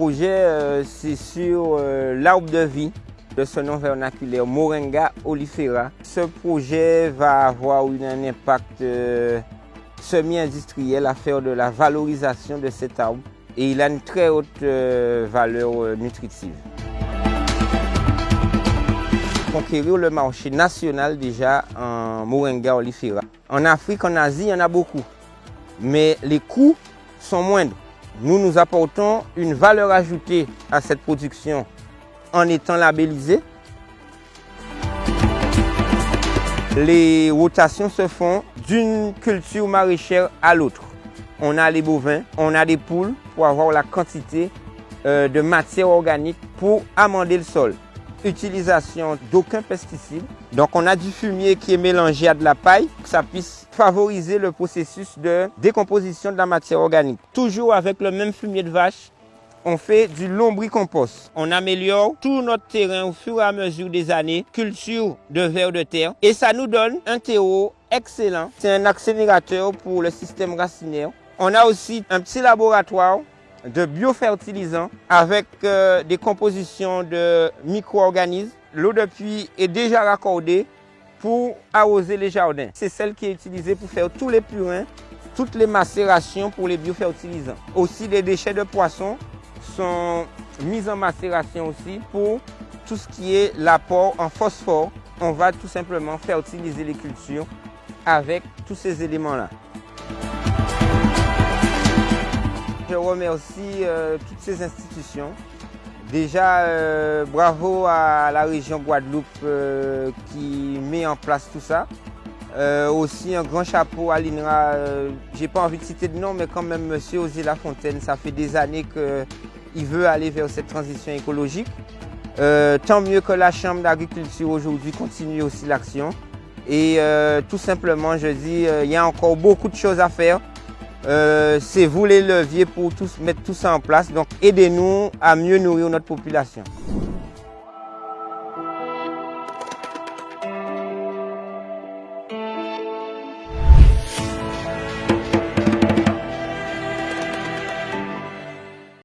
projet, c'est sur l'arbre de vie de ce nom vernaculaire Moringa olifera. Ce projet va avoir un impact semi-industriel à faire de la valorisation de cet arbre et il a une très haute valeur nutritive conquérir le marché national déjà en Moringa olifera. En Afrique, en Asie, il y en a beaucoup. Mais les coûts sont moindres. Nous, nous apportons une valeur ajoutée à cette production en étant labellisé. Les rotations se font d'une culture maraîchère à l'autre. On a les bovins, on a des poules pour avoir la quantité euh, de matière organique pour amender le sol utilisation d'aucun pesticide. Donc on a du fumier qui est mélangé à de la paille que ça puisse favoriser le processus de décomposition de la matière organique. Toujours avec le même fumier de vache, on fait du lombricompost. On améliore tout notre terrain au fur et à mesure des années, culture de vers de terre, et ça nous donne un terreau excellent. C'est un accélérateur pour le système racinaire. On a aussi un petit laboratoire de biofertilisants avec euh, des compositions de micro-organismes. L'eau de pluie est déjà raccordée pour arroser les jardins. C'est celle qui est utilisée pour faire tous les purins, toutes les macérations pour les biofertilisants. Aussi, les déchets de poissons sont mis en macération aussi pour tout ce qui est l'apport en phosphore. On va tout simplement fertiliser les cultures avec tous ces éléments-là. Je remercie euh, toutes ces institutions. Déjà, euh, bravo à la région Guadeloupe euh, qui met en place tout ça. aussi un grand chapeau à l'INRA. J'ai pas envie de citer de nom, mais quand même, Monsieur Osé Lafontaine, ça fait des années qu'il veut aller vers cette transition écologique. tant mieux que la Chambre d'agriculture aujourd'hui continue aussi l'action. Et tout simplement, je dis, il y a encore beaucoup de choses à faire. Euh, c'est vous les leviers pour tous, mettre tout ça en place. Donc aidez-nous à mieux nourrir notre population.